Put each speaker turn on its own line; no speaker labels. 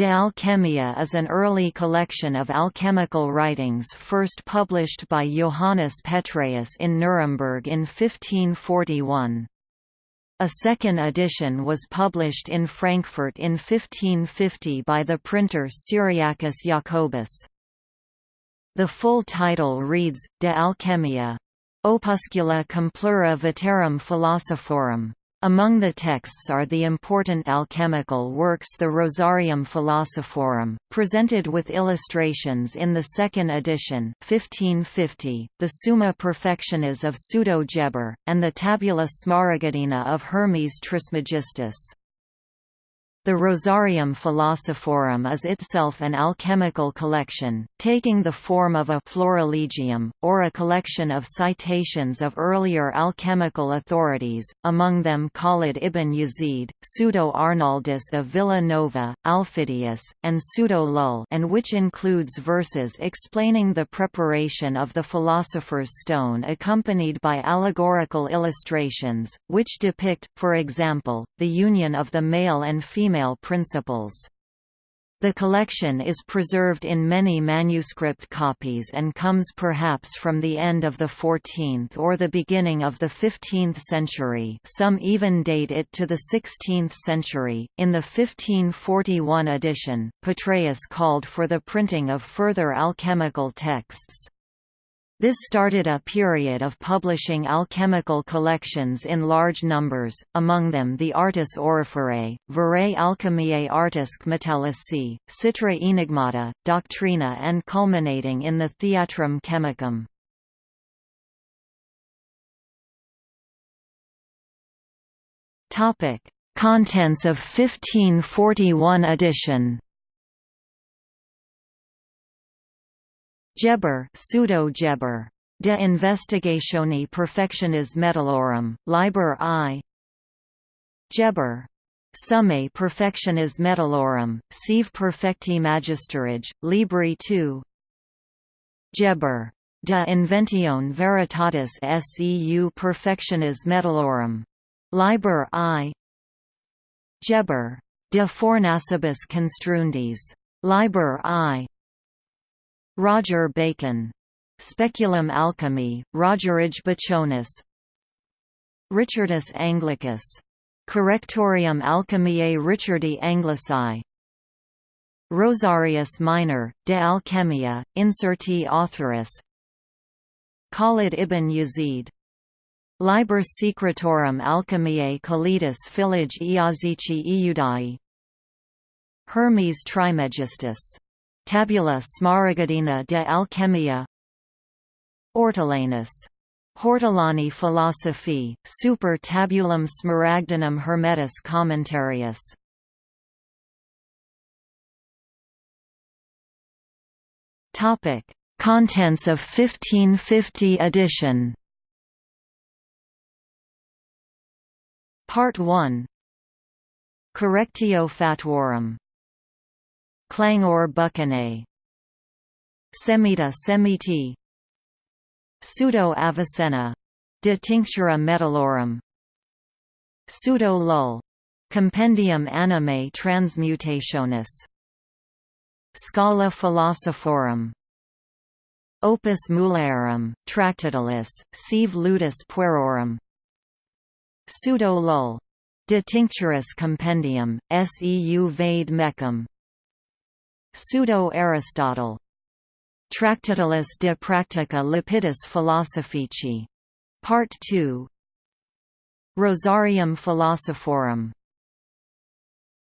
De Alchemia is an early collection of alchemical writings first published by Johannes Petreius in Nuremberg in 1541. A second edition was published in Frankfurt in 1550 by the printer Cyriacus Jacobus. The full title reads, De Alchemia. Opuscula Complura Veterum Philosophorum. Among the texts are the important alchemical works the Rosarium Philosophorum, presented with illustrations in the second edition 1550, the Summa Perfectionis of Pseudo-Geber, and the Tabula Smaragdina of Hermes Trismegistus. The Rosarium Philosophorum is itself an alchemical collection, taking the form of a Florilegium, or a collection of citations of earlier alchemical authorities, among them Khalid ibn Yazid, Pseudo-Arnaldus of Villa Nova, Aufidius, and Pseudo-Lull and which includes verses explaining the preparation of the philosopher's stone accompanied by allegorical illustrations, which depict, for example, the union of the male and female female principles. The collection is preserved in many manuscript copies and comes perhaps from the end of the 14th or the beginning of the 15th century some even date it to the 16th century. In the 1541 edition, Petreius called for the printing of further alchemical texts. This started a period of publishing alchemical collections in large numbers, among them the Artis Auriferae, Verae Alchemiae Artisque Metallici, Citra Enigmata, Doctrina and culminating in the Theatrum Chemicum. Contents of 1541 edition Geber pseudo-Geber. De investigatione perfectionis metallorum, Liber I Geber. Summae perfectionis metallorum, sive perfecti magisterii, Libri II Geber. De inventione veritatis seu perfectionis metallorum. Liber I Geber. De fornacibus construendis. Liber I Roger Bacon. Speculum Alchemy, Rogerii Bachonis. Richardus Anglicus. Correctorium Alchemiae Richardi Anglici. Rosarius Minor, De Alchemia, Inserti Authoris Khalid ibn Yazid. Liber Secretorum Alchemiae Khalidus Filage Iazici Iudai Hermes Trismegistus Tabula Smaragdina de Alchemia Ortolanus. Hortolani Philosophi, Super Tabulum Smaragdinum Hermetis Commentarius Topic: Contents of 1550 edition. Part 1. Correctio Fatuorum Clangor buccinae Semita semiti. Pseudo Avicenna. De Tinctura Metallorum Pseudo Lull. Compendium Animae Transmutationis. Scala Philosophorum. Opus Mulierum, Tractatus, Sive Ludus Puerorum. Pseudo Lull. De Tincturis Compendium, Seu Vade Mecum Pseudo-Aristotle. Tractatus de Practica Lapidis Philosophici. Part 2 Rosarium Philosophorum